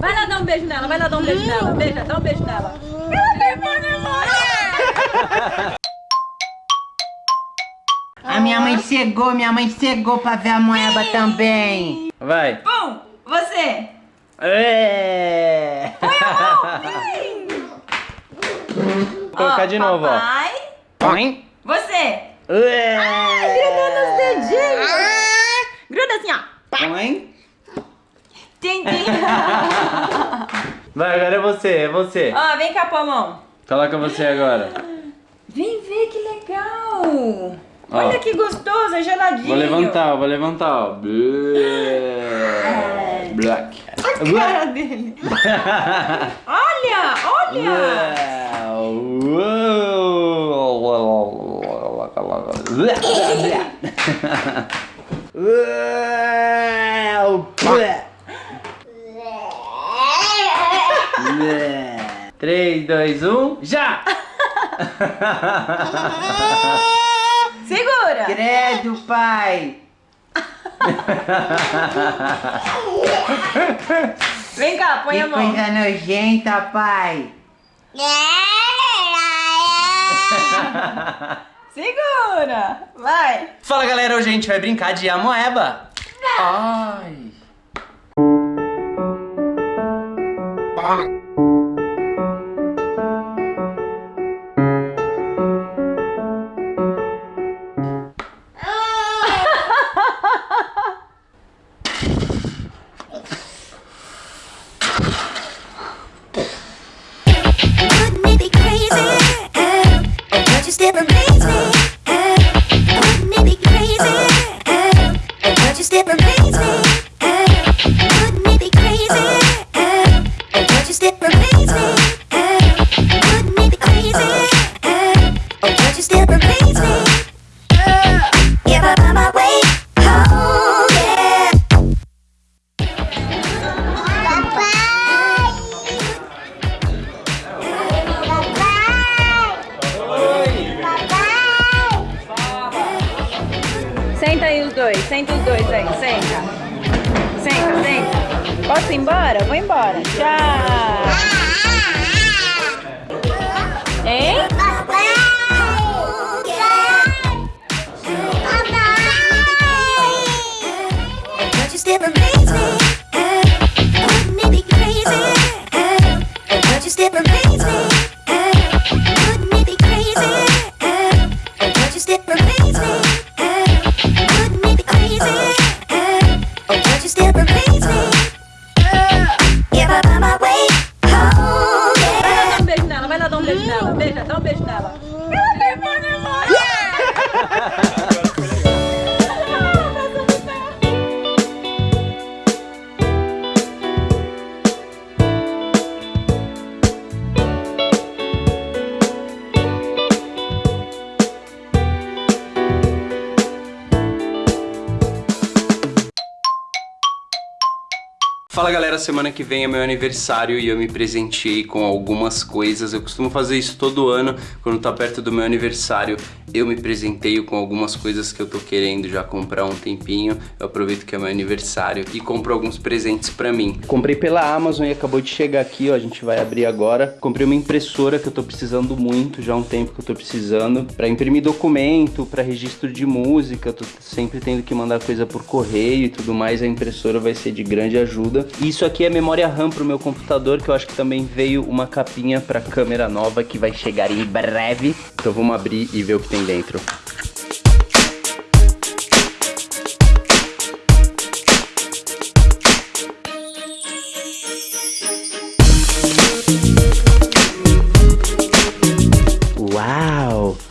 Vai lá dar um beijo nela, vai lá dar um beijo nela. Beija, dá um beijo nela. Ela memória. A minha mãe chegou, minha mãe chegou pra ver a moeba também. Vai. Pum, você. É. Põe a mão. Vou colocar Ó, de novo, ó. papai. Põe. Você. É. Gruda nos dedinhos. Gruda assim, ó. Põe. Tintim. Vai, agora é você, é você. Ó, ah, vem cá, Pomão. Coloca você agora. Vem ver que legal. Olha que gostoso, é geladinho. Vou levantar, vou levantar, ó. É. Black. A cara dele. olha, olha. Uou. 3, 1, já! Segura! Credo, pai! Vem cá, põe que a mão. coisa nojenta, pai! Segura! Vai! Fala galera, hoje a gente vai brincar de Amoeba! Ai! Senta aí os dois, senta os dois aí, senta. Senta, senta. Posso ir embora? Vou embora. Tchau. Hein? Never Fala galera, semana que vem é meu aniversário e eu me presenteei com algumas coisas. Eu costumo fazer isso todo ano, quando tá perto do meu aniversário, eu me presenteio com algumas coisas que eu tô querendo já comprar um tempinho. Eu aproveito que é meu aniversário e compro alguns presentes pra mim. Comprei pela Amazon e acabou de chegar aqui, ó, a gente vai abrir agora. Comprei uma impressora que eu tô precisando muito, já há um tempo que eu tô precisando, pra imprimir documento, pra registro de música, tô sempre tendo que mandar coisa por correio e tudo mais, a impressora vai ser de grande ajuda. Isso aqui é memória RAM pro meu computador, que eu acho que também veio uma capinha pra câmera nova que vai chegar em breve. Então vamos abrir e ver o que tem dentro. Uau!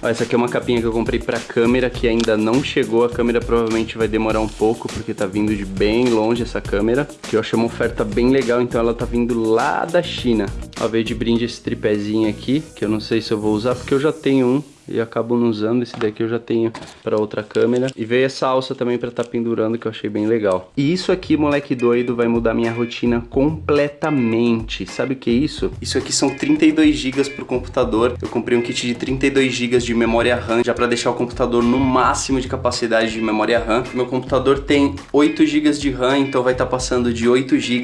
Ó, essa aqui é uma capinha que eu comprei pra câmera que ainda não chegou. A câmera provavelmente vai demorar um pouco porque tá vindo de bem longe essa câmera. Que eu achei uma oferta bem legal, então ela tá vindo lá da China. Ó, veio de brinde esse tripézinho aqui, que eu não sei se eu vou usar, porque eu já tenho um e acabo não usando. Esse daqui eu já tenho para outra câmera. E veio essa alça também para estar tá pendurando, que eu achei bem legal. E isso aqui, moleque doido, vai mudar minha rotina completamente. Sabe o que é isso? Isso aqui são 32 GB pro computador. Eu comprei um kit de 32 GB de memória RAM, já para deixar o computador no máximo de capacidade de memória RAM. Meu computador tem 8 GB de RAM, então vai estar tá passando de 8 GB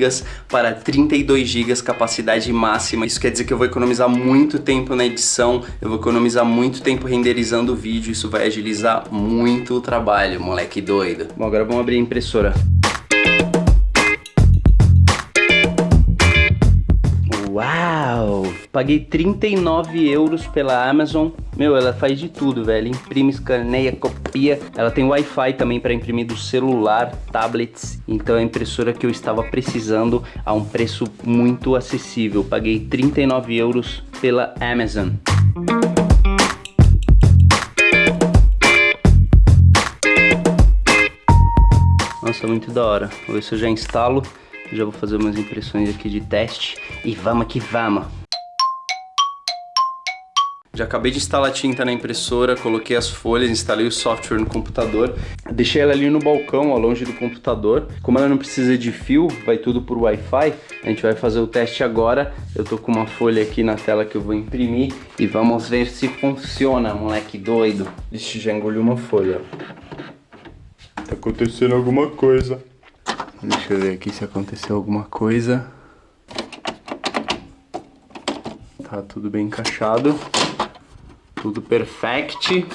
para 32 GB capacidade máxima. Isso quer dizer que eu vou economizar muito tempo na edição, eu vou economizar muito tempo tempo renderizando o vídeo, isso vai agilizar muito o trabalho, moleque doido. Bom, agora vamos abrir a impressora. Uau! Paguei 39 euros pela Amazon. Meu, ela faz de tudo, velho. Imprime, escaneia, copia. Ela tem Wi-Fi também para imprimir do celular, tablets. Então é a impressora que eu estava precisando a um preço muito acessível. Paguei 39 euros pela Amazon. Muito da hora. Vou ver se eu já instalo. Já vou fazer umas impressões aqui de teste. E vamos que vamos. Já acabei de instalar tinta na impressora, coloquei as folhas, instalei o software no computador. Deixei ela ali no balcão, ó, longe do computador. Como ela não precisa de fio, vai tudo por Wi-Fi, a gente vai fazer o teste agora. Eu tô com uma folha aqui na tela que eu vou imprimir e vamos ver se funciona, moleque doido. Ixi, já engoliu uma folha. Tá acontecendo alguma coisa. Deixa eu ver aqui se aconteceu alguma coisa. Tá tudo bem encaixado. Tudo perfect.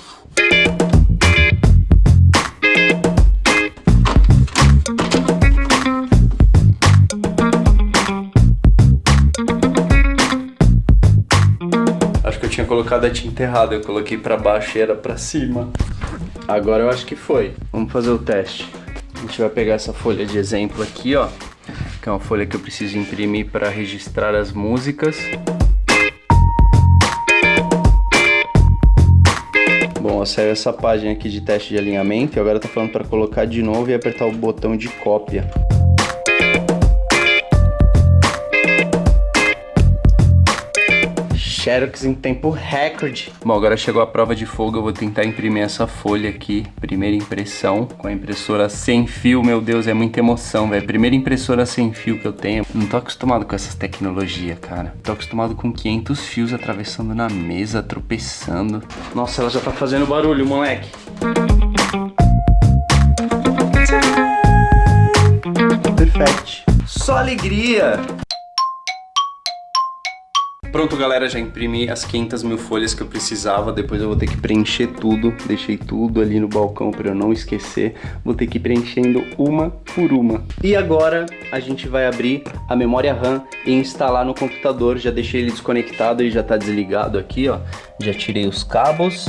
Acho que eu tinha colocado a tinta errada. Eu coloquei pra baixo e era pra cima. Agora eu acho que foi. Vamos fazer o teste. A gente vai pegar essa folha de exemplo aqui, ó. Que é uma folha que eu preciso imprimir para registrar as músicas. Bom, saiu essa página aqui de teste de alinhamento e agora tá falando para colocar de novo e apertar o botão de cópia. Xerox em tempo recorde. Bom, agora chegou a prova de fogo, eu vou tentar imprimir essa folha aqui, primeira impressão, com a impressora sem fio, meu Deus, é muita emoção, velho. Primeira impressora sem fio que eu tenho. Não tô acostumado com essas tecnologias, cara. Tô acostumado com 500 fios atravessando na mesa, tropeçando. Nossa, ela já tá fazendo barulho, moleque. Perfect. Só alegria. Pronto, galera, já imprimi as 500 mil folhas que eu precisava. Depois eu vou ter que preencher tudo. Deixei tudo ali no balcão para eu não esquecer. Vou ter que ir preenchendo uma por uma. E agora a gente vai abrir a memória RAM e instalar no computador. Já deixei ele desconectado e já está desligado aqui, ó. Já tirei os cabos.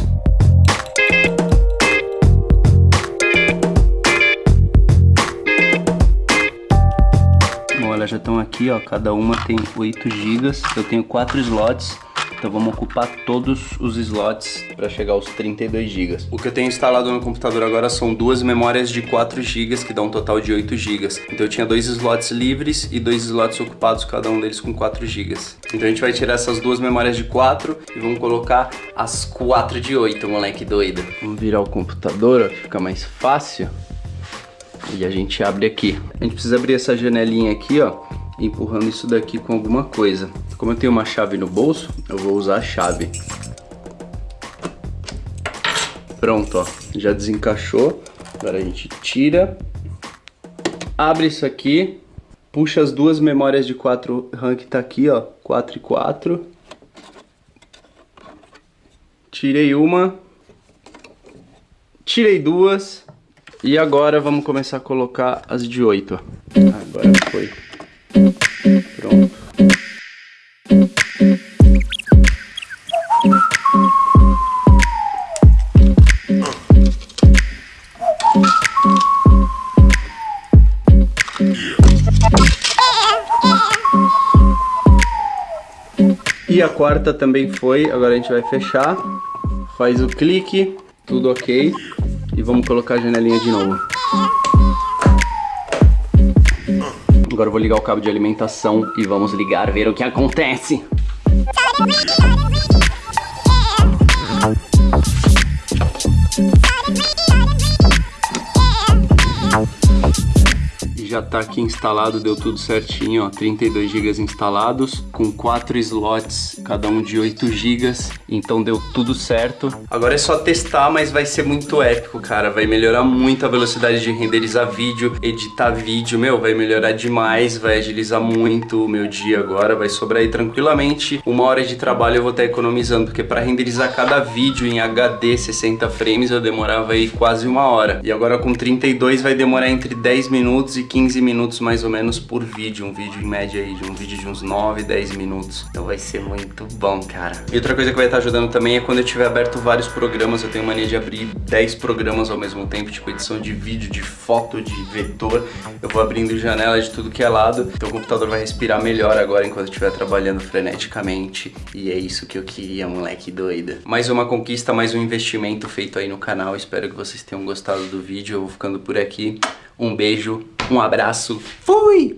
Estão aqui, ó, cada uma tem 8 GB, eu tenho 4 slots, então vamos ocupar todos os slots para chegar aos 32 GB. O que eu tenho instalado no computador agora são duas memórias de 4 GB, que dá um total de 8 GB. Então eu tinha dois slots livres e dois slots ocupados, cada um deles com 4 GB. Então a gente vai tirar essas duas memórias de 4 e vamos colocar as 4 de 8, moleque doido. Vamos virar o computador, ó, que fica mais fácil. E a gente abre aqui. A gente precisa abrir essa janelinha aqui, ó, empurrando isso daqui com alguma coisa. Como eu tenho uma chave no bolso, eu vou usar a chave. Pronto, ó, já desencaixou. Agora a gente tira, abre isso aqui, puxa as duas memórias de 4 RAM que tá aqui, ó, 4 e 4. Tirei uma, tirei duas, e agora vamos começar a colocar as de 8. Agora foi. Pronto. E a quarta também foi, agora a gente vai fechar, faz o clique, tudo ok. E vamos colocar a janelinha de novo. Agora eu vou ligar o cabo de alimentação e vamos ligar, ver o que acontece. Já tá aqui instalado, deu tudo certinho, ó, 32 GB instalados, com 4 slots, cada um de 8 GB, então deu tudo certo. Agora é só testar, mas vai ser muito épico, cara, vai melhorar muito a velocidade de renderizar vídeo, editar vídeo, meu, vai melhorar demais, vai agilizar muito o meu dia agora, vai sobrar aí tranquilamente uma hora de trabalho eu vou estar economizando, porque para renderizar cada vídeo em HD 60 frames eu demorava aí quase uma hora, e agora com 32 vai demorar entre 10 minutos e 15 minutos mais ou menos por vídeo. Um vídeo em média aí, de um vídeo de uns 9, 10 minutos. Então vai ser muito bom, cara. E outra coisa que vai estar ajudando também é quando eu tiver aberto vários programas. Eu tenho mania de abrir 10 programas ao mesmo tempo, tipo edição de vídeo, de foto, de vetor. Eu vou abrindo janela de tudo que é lado. Então o computador vai respirar melhor agora enquanto eu estiver trabalhando freneticamente. E é isso que eu queria, moleque doida. Mais uma conquista, mais um investimento feito aí no canal. Espero que vocês tenham gostado do vídeo. Eu vou ficando por aqui. Um beijo, um abraço. Fui!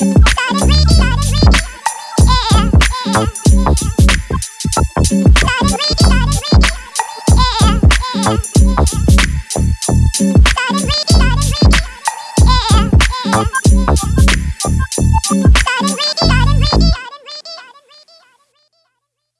Yeah.